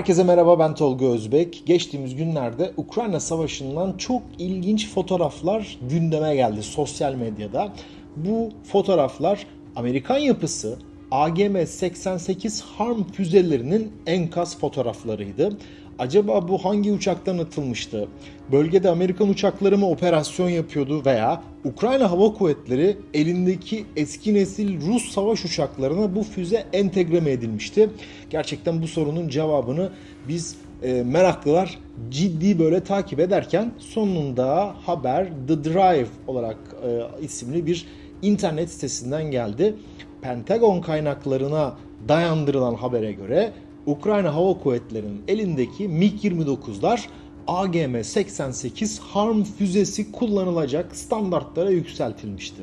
Herkese merhaba ben Tolga Özbek. Geçtiğimiz günlerde Ukrayna Savaşı'ndan çok ilginç fotoğraflar gündeme geldi sosyal medyada. Bu fotoğraflar Amerikan yapısı AGM-88 Harm füzelerinin enkaz fotoğraflarıydı. Acaba bu hangi uçaktan atılmıştı? Bölgede Amerikan uçakları mı operasyon yapıyordu veya Ukrayna Hava Kuvvetleri elindeki eski nesil Rus savaş uçaklarına bu füze entegre mi edilmişti? Gerçekten bu sorunun cevabını biz e, meraklılar ciddi böyle takip ederken sonunda haber The Drive olarak e, isimli bir internet sitesinden geldi. Pentagon kaynaklarına dayandırılan habere göre Ukrayna Hava Kuvvetleri'nin elindeki MiG-29'lar AGM-88 Harm füzesi kullanılacak standartlara yükseltilmişti.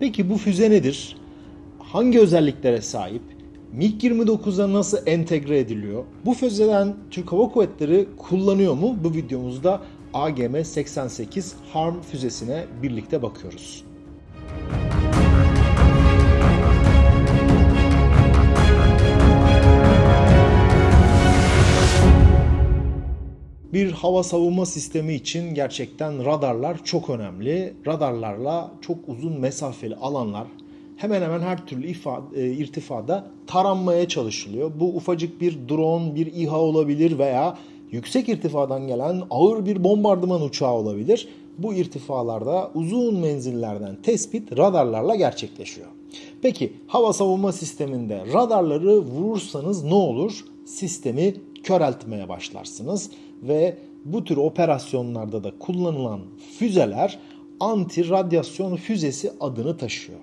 Peki bu füze nedir? Hangi özelliklere sahip? MiG-29'a nasıl entegre ediliyor? Bu füzeden Türk Hava Kuvvetleri kullanıyor mu? Bu videomuzda AGM-88 Harm füzesine birlikte bakıyoruz. Bir hava savunma sistemi için gerçekten radarlar çok önemli. Radarlarla çok uzun mesafeli alanlar hemen hemen her türlü ifade, e, irtifada taranmaya çalışılıyor. Bu ufacık bir drone, bir İHA olabilir veya yüksek irtifadan gelen ağır bir bombardıman uçağı olabilir. Bu irtifalarda uzun menzillerden tespit radarlarla gerçekleşiyor. Peki hava savunma sisteminde radarları vurursanız ne olur? Sistemi köreltmeye başlarsınız ve bu tür operasyonlarda da kullanılan füzeler anti radyasyon füzesi adını taşıyor.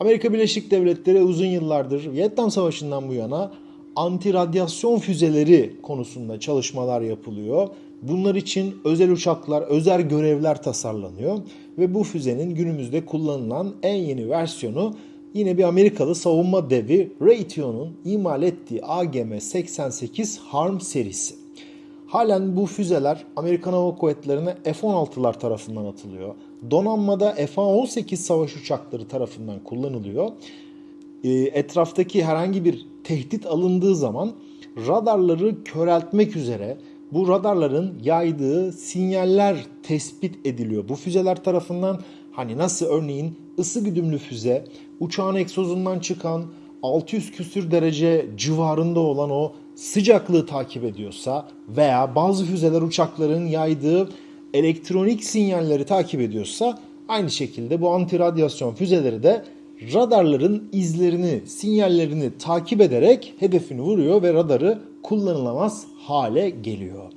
Amerika Birleşik Devletleri uzun yıllardır Vietnam Savaşı'ndan bu yana anti radyasyon füzeleri konusunda çalışmalar yapılıyor. Bunlar için özel uçaklar, özel görevler tasarlanıyor ve bu füzenin günümüzde kullanılan en yeni versiyonu yine bir Amerikalı savunma devi Raytheon'un imal ettiği AGM-88 Harm serisi. Halen bu füzeler Amerikan Hava Kuvvetleri'ne F-16'lar tarafından atılıyor. Donanmada F-18 savaş uçakları tarafından kullanılıyor. E, etraftaki herhangi bir tehdit alındığı zaman radarları köreltmek üzere bu radarların yaydığı sinyaller tespit ediliyor. Bu füzeler tarafından hani nasıl örneğin ısı güdümlü füze uçağın egzozundan çıkan 600 küsür derece civarında olan o sıcaklığı takip ediyorsa veya bazı füzeler uçakların yaydığı elektronik sinyalleri takip ediyorsa aynı şekilde bu anti radyasyon füzeleri de radarların izlerini, sinyallerini takip ederek hedefini vuruyor ve radarı kullanılamaz hale geliyor.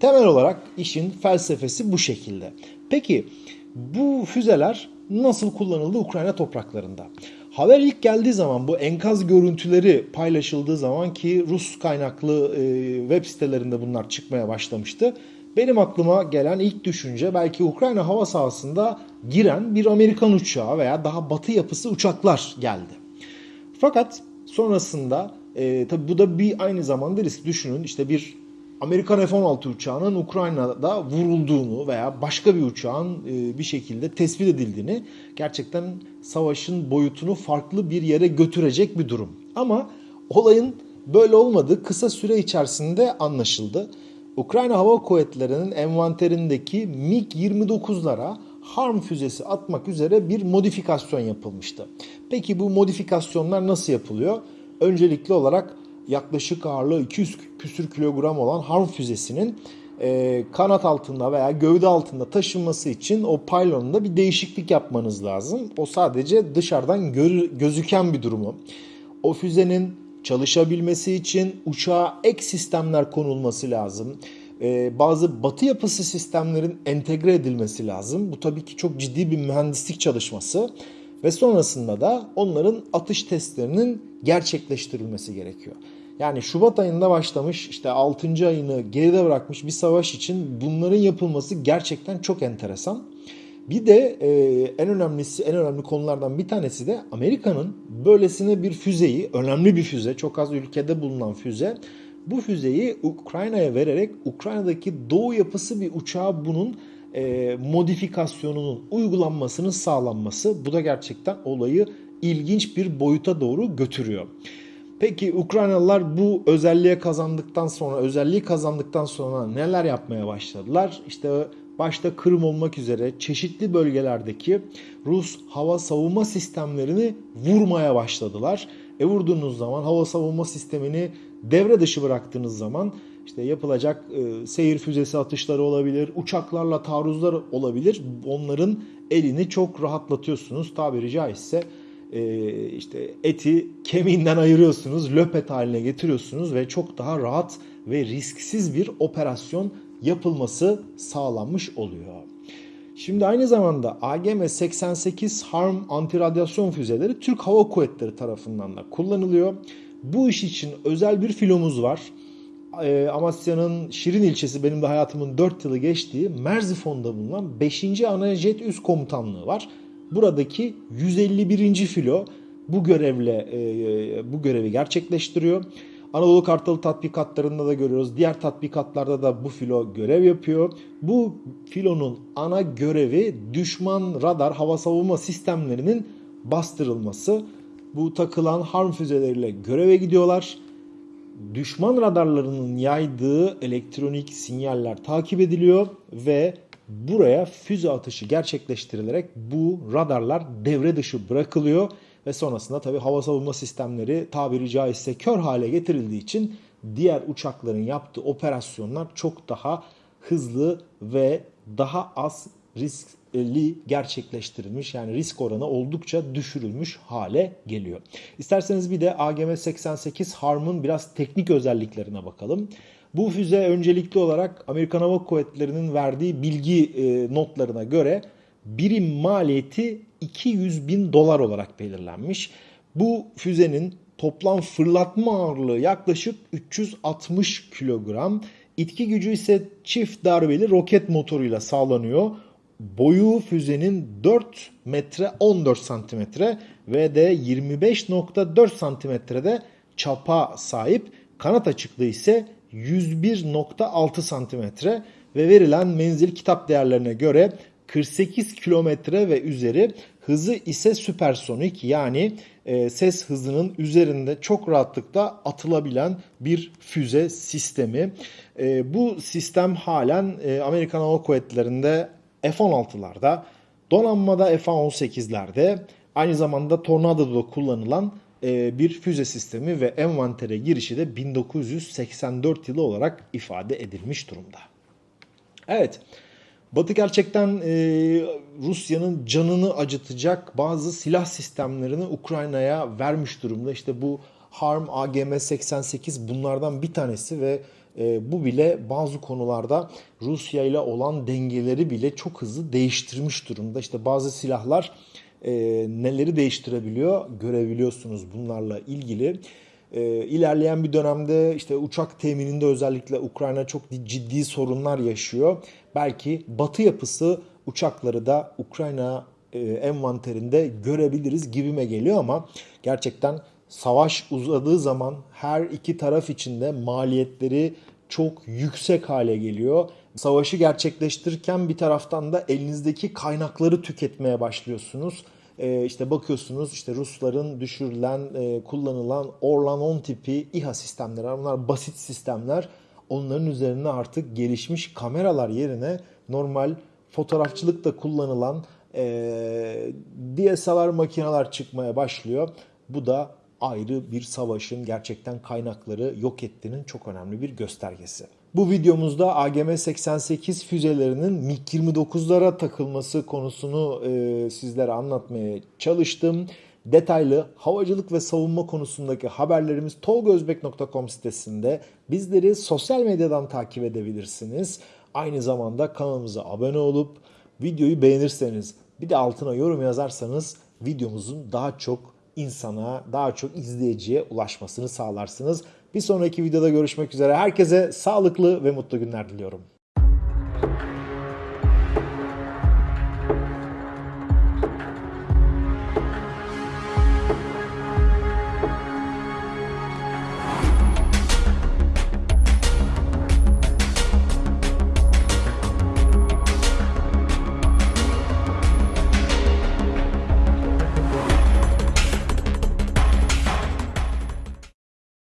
Temel olarak işin felsefesi bu şekilde. Peki bu füzeler nasıl kullanıldı Ukrayna topraklarında? Haber ilk geldiği zaman bu enkaz görüntüleri paylaşıldığı zaman ki Rus kaynaklı e, web sitelerinde bunlar çıkmaya başlamıştı. Benim aklıma gelen ilk düşünce belki Ukrayna hava sahasında giren bir Amerikan uçağı veya daha batı yapısı uçaklar geldi. Fakat sonrasında e, tabi bu da bir aynı zamanda risk düşünün işte bir Amerikan F-16 uçağının Ukrayna'da vurulduğunu veya başka bir uçağın e, bir şekilde tespit edildiğini gerçekten savaşın boyutunu farklı bir yere götürecek bir durum. Ama olayın böyle olmadığı kısa süre içerisinde anlaşıldı. Ukrayna Hava Kuvvetleri'nin envanterindeki MiG-29'lara Harm füzesi atmak üzere bir modifikasyon yapılmıştı. Peki bu modifikasyonlar nasıl yapılıyor? Öncelikli olarak yaklaşık ağırlığı 200 küsür kilogram olan Harm füzesinin e, kanat altında veya gövde altında taşınması için o pylonunda bir değişiklik yapmanız lazım. O sadece dışarıdan gör, gözüken bir durumu. O füzenin çalışabilmesi için uçağa ek sistemler konulması lazım. Ee, bazı batı yapısı sistemlerin entegre edilmesi lazım. Bu tabii ki çok ciddi bir mühendislik çalışması. Ve sonrasında da onların atış testlerinin gerçekleştirilmesi gerekiyor. Yani Şubat ayında başlamış işte 6. ayını geride bırakmış bir savaş için bunların yapılması gerçekten çok enteresan. Bir de e, en önemlisi en önemli konulardan bir tanesi de Amerika'nın böylesine bir füzeyi, önemli bir füze, çok az ülkede bulunan füze, bu füzeyi Ukrayna'ya vererek Ukrayna'daki doğu yapısı bir uçağa bunun e, modifikasyonunun uygulanmasının sağlanması. Bu da gerçekten olayı ilginç bir boyuta doğru götürüyor. Peki Ukraynalılar bu özelliğe kazandıktan sonra, özelliği kazandıktan sonra neler yapmaya başladılar? İşte başta Kırım olmak üzere çeşitli bölgelerdeki Rus hava savunma sistemlerini vurmaya başladılar. E vurduğunuz zaman hava savunma sistemini devre dışı bıraktığınız zaman işte yapılacak e, seyir füzesi atışları olabilir, uçaklarla taarruzlar olabilir. Onların elini çok rahatlatıyorsunuz tabiri caizse e, işte eti kemiğinden ayırıyorsunuz, löpet haline getiriyorsunuz ve çok daha rahat ve risksiz bir operasyon yapılması sağlanmış oluyor. Şimdi aynı zamanda AGM-88 Harm antiradyasyon füzeleri Türk Hava Kuvvetleri tarafından da kullanılıyor. Bu iş için özel bir filomuz var. Ee, Amasya'nın Şirin ilçesi benim de hayatımın 4 yılı geçtiği Merzifon'da bulunan 5. Anajet Üst Komutanlığı var. Buradaki 151. filo bu görevle e, bu görevi gerçekleştiriyor. Anadolu Kartalı tatbikatlarında da görüyoruz. Diğer tatbikatlarda da bu filo görev yapıyor. Bu filonun ana görevi düşman radar hava savunma sistemlerinin bastırılması. Bu takılan harm füzeleriyle göreve gidiyorlar. Düşman radarlarının yaydığı elektronik sinyaller takip ediliyor ve buraya füze atışı gerçekleştirilerek bu radarlar devre dışı bırakılıyor ve sonrasında tabi hava savunma sistemleri tabiri caizse kör hale getirildiği için diğer uçakların yaptığı operasyonlar çok daha hızlı ve daha az riskli gerçekleştirilmiş yani risk oranı oldukça düşürülmüş hale geliyor. İsterseniz bir de AGM-88 Harm'ın biraz teknik özelliklerine bakalım. Bu füze öncelikli olarak Amerikan Hava Kuvvetleri'nin verdiği bilgi e, notlarına göre birim maliyeti 200 bin dolar olarak belirlenmiş. Bu füzenin toplam fırlatma ağırlığı yaklaşık 360 kilogram. İtki gücü ise çift darbeli roket motoruyla sağlanıyor. Boyu füzenin 4 metre 14 santimetre ve de 25.4 santimetrede çapa sahip. Kanat açıklığı ise 101.6 santimetre ve verilen menzil kitap değerlerine göre 48 kilometre ve üzeri hızı ise süpersonik yani e, ses hızının üzerinde çok rahatlıkla atılabilen bir füze sistemi. E, bu sistem halen e, Amerikan Hava Kuvvetleri'nde F-16'larda, donanmada F-18'lerde aynı zamanda Tornado'da kullanılan e, bir füze sistemi ve envantere girişi de 1984 yılı olarak ifade edilmiş durumda. Evet. Batı gerçekten e, Rusya'nın canını acıtacak bazı silah sistemlerini Ukrayna'ya vermiş durumda. İşte bu Harm AGM-88 bunlardan bir tanesi ve e, bu bile bazı konularda Rusya ile olan dengeleri bile çok hızlı değiştirmiş durumda. İşte bazı silahlar e, neleri değiştirebiliyor görebiliyorsunuz bunlarla ilgili. E, ilerleyen bir dönemde işte uçak temininde özellikle Ukrayna çok ciddi sorunlar yaşıyor. Belki batı yapısı uçakları da Ukrayna e, envanterinde görebiliriz gibime geliyor ama gerçekten savaş uzadığı zaman her iki taraf içinde maliyetleri çok yüksek hale geliyor. Savaşı gerçekleştirirken bir taraftan da elinizdeki kaynakları tüketmeye başlıyorsunuz. Ee, işte bakıyorsunuz işte Rusların düşürülen, e, kullanılan Orlan 10 tipi İHA sistemleri var. Bunlar basit sistemler. Onların üzerine artık gelişmiş kameralar yerine normal fotoğrafçılıkta kullanılan e, DSLR makineler çıkmaya başlıyor. Bu da ayrı bir savaşın gerçekten kaynakları yok ettiğinin çok önemli bir göstergesi. Bu videomuzda AGM-88 füzelerinin MiG-29'lara takılması konusunu e, sizlere anlatmaya çalıştım. Detaylı havacılık ve savunma konusundaki haberlerimiz tolgozbek.com sitesinde. Bizleri sosyal medyadan takip edebilirsiniz. Aynı zamanda kanalımıza abone olup videoyu beğenirseniz bir de altına yorum yazarsanız videomuzun daha çok insana, daha çok izleyiciye ulaşmasını sağlarsınız. Bir sonraki videoda görüşmek üzere. Herkese sağlıklı ve mutlu günler diliyorum.